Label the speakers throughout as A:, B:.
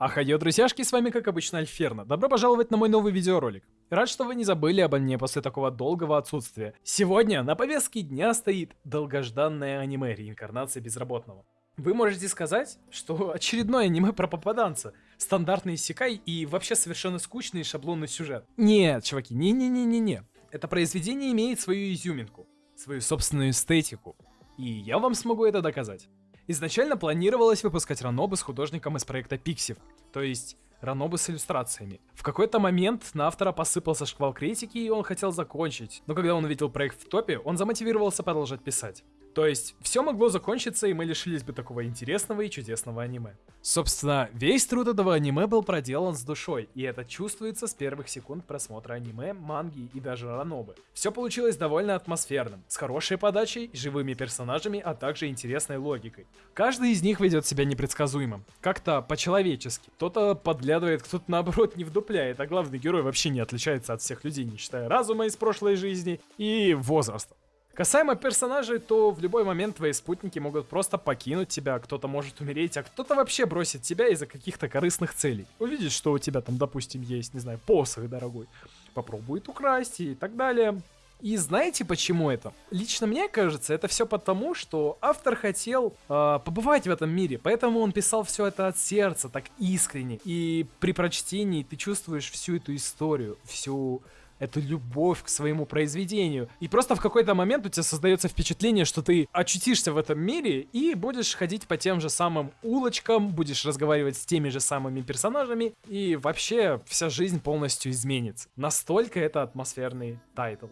A: Ахайо, друзьяшки, с вами как обычно Альферно. Добро пожаловать на мой новый видеоролик. Рад, что вы не забыли обо мне после такого долгого отсутствия. Сегодня на повестке дня стоит долгожданное аниме реинкарнация безработного. Вы можете сказать, что очередное аниме про попаданца, стандартный секай и вообще совершенно скучный шаблонный сюжет. Нет, чуваки, не-не-не-не-не. Это произведение имеет свою изюминку, свою собственную эстетику. И я вам смогу это доказать. Изначально планировалось выпускать ранобы с художником из проекта Pixiv, то есть ранобы с иллюстрациями. В какой-то момент на автора посыпался шквал критики, и он хотел закончить, но когда он увидел проект в топе, он замотивировался продолжать писать. То есть, все могло закончиться, и мы лишились бы такого интересного и чудесного аниме. Собственно, весь труд этого аниме был проделан с душой, и это чувствуется с первых секунд просмотра аниме, манги и даже ранобы. Все получилось довольно атмосферным, с хорошей подачей, живыми персонажами, а также интересной логикой. Каждый из них ведет себя непредсказуемым, как-то по-человечески. Кто-то подглядывает, кто-то наоборот не вдупляет, а главный герой вообще не отличается от всех людей, не считая разума из прошлой жизни и возраста. Касаемо персонажей, то в любой момент твои спутники могут просто покинуть тебя, кто-то может умереть, а кто-то вообще бросит тебя из-за каких-то корыстных целей. Увидит, что у тебя там, допустим, есть, не знаю, посох дорогой, попробует украсть и так далее. И знаете почему это? Лично мне кажется, это все потому, что автор хотел э, побывать в этом мире, поэтому он писал все это от сердца, так искренне. И при прочтении ты чувствуешь всю эту историю, всю эту любовь к своему произведению. И просто в какой-то момент у тебя создается впечатление, что ты очутишься в этом мире и будешь ходить по тем же самым улочкам, будешь разговаривать с теми же самыми персонажами, и вообще вся жизнь полностью изменится. Настолько это атмосферный title.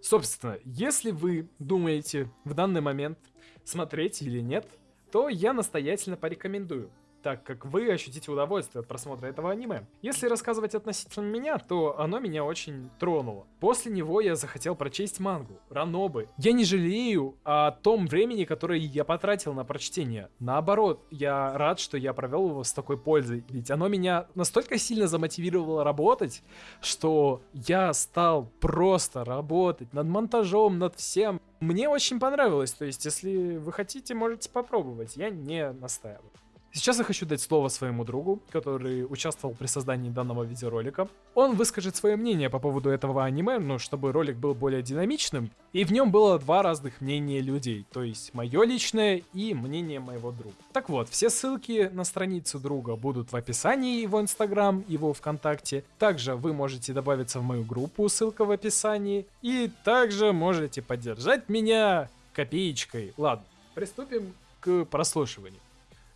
A: Собственно, если вы думаете в данный момент смотреть или нет, то я настоятельно порекомендую так как вы ощутите удовольствие от просмотра этого аниме. Если рассказывать относительно меня, то оно меня очень тронуло. После него я захотел прочесть мангу, ранобэ. Я не жалею о том времени, которое я потратил на прочтение. Наоборот, я рад, что я провел его с такой пользой, ведь оно меня настолько сильно замотивировало работать, что я стал просто работать над монтажом, над всем. Мне очень понравилось, то есть если вы хотите, можете попробовать, я не настаиваю. Сейчас я хочу дать слово своему другу, который участвовал при создании данного видеоролика. Он выскажет свое мнение по поводу этого аниме, ну, чтобы ролик был более динамичным, и в нем было два разных мнения людей, то есть мое личное и мнение моего друга. Так вот, все ссылки на страницу друга будут в описании его инстаграм, его вконтакте. Также вы можете добавиться в мою группу, ссылка в описании. И также можете поддержать меня копеечкой. Ладно, приступим к прослушиванию.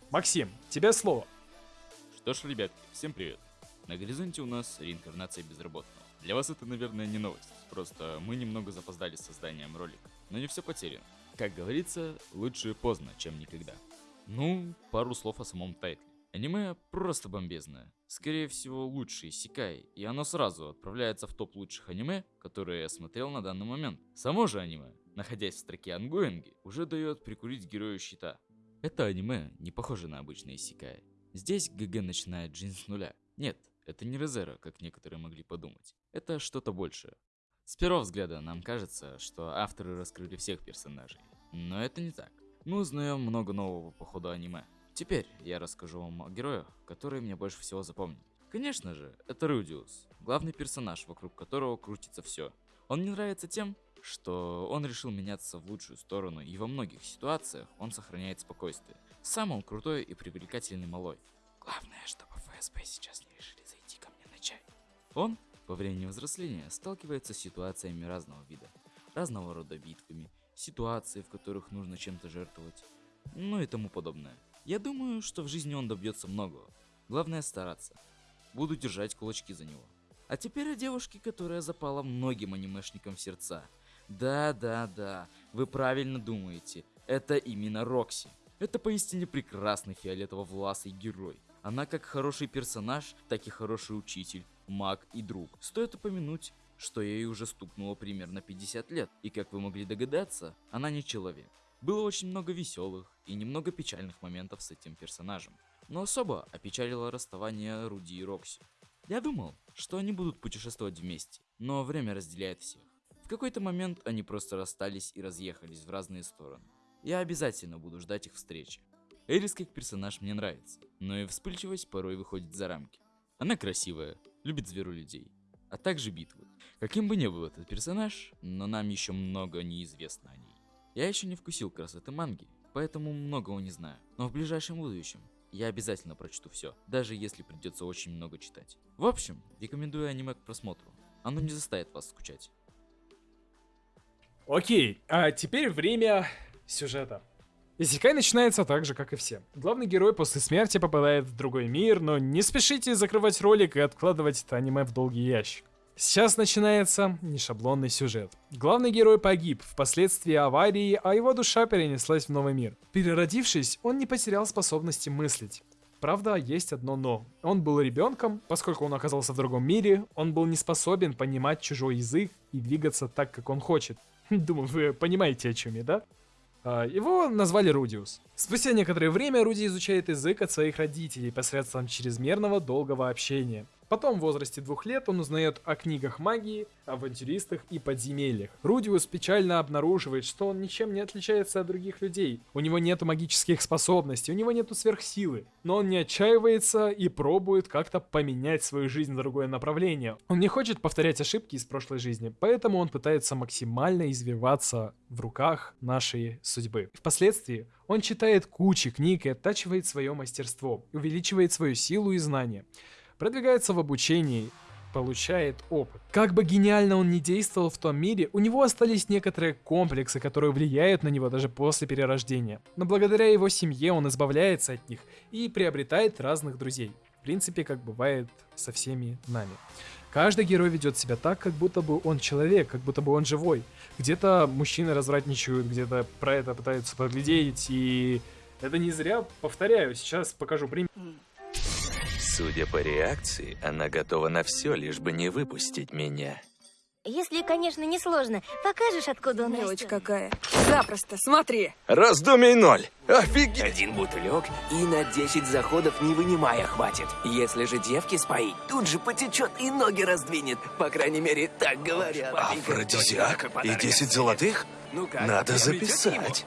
A: Максим, тебе слово.
B: Что ж, ребят, всем привет. На горизонте у нас реинкарнация безработного. Для вас это, наверное, не новость, просто мы немного запоздали с созданием ролика. Но не все потеряно. Как говорится, лучше поздно, чем никогда. Ну, пару слов о самом тайтле. Аниме просто бомбезное. Скорее всего, лучший исекай, и оно сразу отправляется в топ лучших аниме, которые я смотрел на данный момент. Само же аниме, находясь в строке онгоинги, уже дает прикурить герою щита, это аниме не похоже на обычные исекай. Здесь ГГ начинает жизнь с нуля. Нет, это не Резера, как некоторые могли подумать. Это что-то большее. С первого взгляда нам кажется, что авторы раскрыли всех персонажей. Но это не так. Мы узнаем много нового по ходу аниме. Теперь я расскажу вам о героях, которые мне больше всего запомнили. Конечно же, это Рудиус, главный персонаж, вокруг которого крутится все. Он мне нравится тем, что он решил меняться в лучшую сторону, и во многих ситуациях он сохраняет спокойствие. Сам он крутой и привлекательный малой. Главное, чтобы ФСБ сейчас не решили зайти ко мне на чай. Он, по времени взросления, сталкивается с ситуациями разного вида, разного рода битвами, ситуации, в которых нужно чем-то жертвовать, ну и тому подобное. Я думаю, что в жизни он добьется многого. Главное стараться. Буду держать кулачки за него. А теперь о девушке, которая запала многим анимешникам в сердца – да-да-да, вы правильно думаете, это именно Рокси. Это поистине прекрасный фиолетово-власый герой. Она как хороший персонаж, так и хороший учитель, маг и друг. Стоит упомянуть, что ей уже стукнуло примерно 50 лет, и как вы могли догадаться, она не человек. Было очень много веселых и немного печальных моментов с этим персонажем. Но особо опечалило расставание Руди и Рокси. Я думал, что они будут путешествовать вместе, но время разделяет всех. В какой-то момент они просто расстались и разъехались в разные стороны. Я обязательно буду ждать их встречи. Эрис как персонаж мне нравится, но и вспыльчивость порой выходит за рамки. Она красивая, любит зверу людей, а также битвы. Каким бы ни был этот персонаж, но нам еще много неизвестно о ней. Я еще не вкусил красоты манги, поэтому многого не знаю. Но в ближайшем будущем я обязательно прочту все, даже если придется очень много читать. В общем, рекомендую аниме к просмотру. Оно не заставит вас скучать.
A: Окей, а теперь время сюжета. Исекай начинается так же, как и все. Главный герой после смерти попадает в другой мир, но не спешите закрывать ролик и откладывать это аниме в долгий ящик. Сейчас начинается нешаблонный сюжет. Главный герой погиб впоследствии аварии, а его душа перенеслась в новый мир. Переродившись, он не потерял способности мыслить. Правда, есть одно но. Он был ребенком, поскольку он оказался в другом мире, он был не способен понимать чужой язык и двигаться так, как он хочет. Думаю, вы понимаете, о чем я, да? А, его назвали Рудиус. Спустя некоторое время Руди изучает язык от своих родителей посредством чрезмерного долгого общения. Потом в возрасте двух лет он узнает о книгах магии, авантюристах и подземельях. Рудиус печально обнаруживает, что он ничем не отличается от других людей. У него нету магических способностей, у него нету сверхсилы. Но он не отчаивается и пробует как-то поменять свою жизнь в другое направление. Он не хочет повторять ошибки из прошлой жизни, поэтому он пытается максимально извиваться в руках нашей судьбы. Впоследствии он читает кучи книг и оттачивает свое мастерство, увеличивает свою силу и знания продвигается в обучении, получает опыт. Как бы гениально он ни действовал в том мире, у него остались некоторые комплексы, которые влияют на него даже после перерождения. Но благодаря его семье он избавляется от них и приобретает разных друзей. В принципе, как бывает со всеми нами. Каждый герой ведет себя так, как будто бы он человек, как будто бы он живой. Где-то мужчины развратничают, где-то про это пытаются поглядеть, и это не зря, повторяю, сейчас покажу пример.
C: Судя по реакции, она готова на все, лишь бы не выпустить меня.
D: Если, конечно, не сложно. Покажешь, откуда он
E: Мелочь
D: растет?
E: какая. Запросто, смотри.
C: Раздумий ноль! Офигеть!
F: Один бутылек и на 10 заходов не вынимая хватит. Если же девки споить, тут же потечет и ноги раздвинет. По крайней мере, так говорят.
C: Афродизиак? И 10 золотых?
F: Ну как,
C: Надо записать.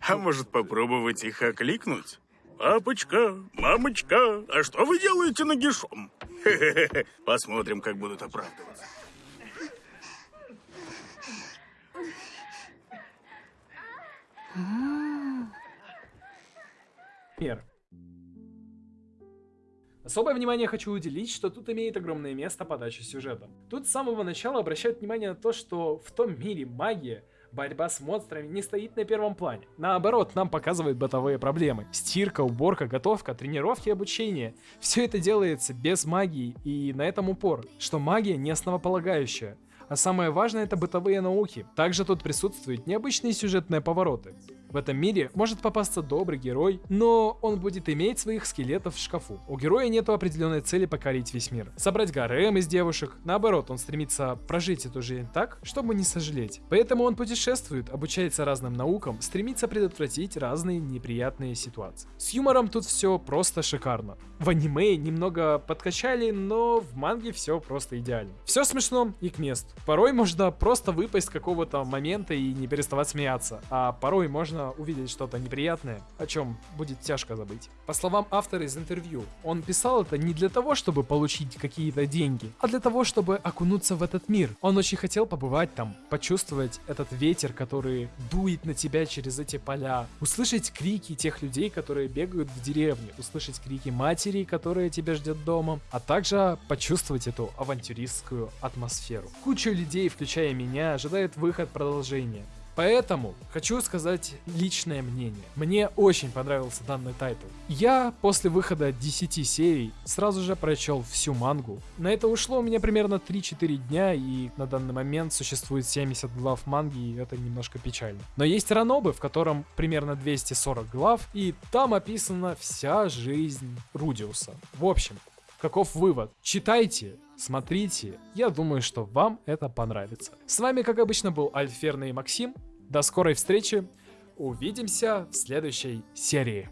G: А может попробовать их окликнуть? Папочка, мамочка, а что вы делаете нагишом? Хе-хе-хе. Посмотрим, как будут оправдываться.
A: Пример. Особое внимание хочу уделить, что тут имеет огромное место подача сюжета. Тут с самого начала обращают внимание на то, что в том мире магия, борьба с монстрами не стоит на первом плане. Наоборот, нам показывают бытовые проблемы. Стирка, уборка, готовка, тренировки, обучение. Все это делается без магии и на этом упор, что магия не основополагающая. А самое важное это бытовые науки. Также тут присутствуют необычные сюжетные повороты. В этом мире может попасться добрый герой, но он будет иметь своих скелетов в шкафу. У героя нету определенной цели покорить весь мир. Собрать гарем из девушек. Наоборот, он стремится прожить эту жизнь так, чтобы не сожалеть. Поэтому он путешествует, обучается разным наукам, стремится предотвратить разные неприятные ситуации. С юмором тут все просто шикарно. В аниме немного подкачали, но в манге все просто идеально. Все смешно и к месту. Порой можно просто выпасть с какого-то момента и не переставать смеяться, а порой можно увидеть что-то неприятное, о чем будет тяжко забыть. По словам автора из интервью, он писал это не для того, чтобы получить какие-то деньги, а для того, чтобы окунуться в этот мир. Он очень хотел побывать там, почувствовать этот ветер, который дует на тебя через эти поля, услышать крики тех людей, которые бегают в деревне, услышать крики матери, которая тебя ждет дома, а также почувствовать эту авантюристскую атмосферу. Куча людей, включая меня, ожидает выход продолжения. Поэтому хочу сказать личное мнение. Мне очень понравился данный тайтл. Я после выхода 10 серий сразу же прочел всю мангу. На это ушло у меня примерно 3-4 дня, и на данный момент существует 70 глав манги, и это немножко печально. Но есть ранобэ, в котором примерно 240 глав, и там описана вся жизнь Рудиуса. В общем, Каков вывод? Читайте, смотрите. Я думаю, что вам это понравится. С вами, как обычно, был Альферный Максим. До скорой встречи. Увидимся в следующей серии.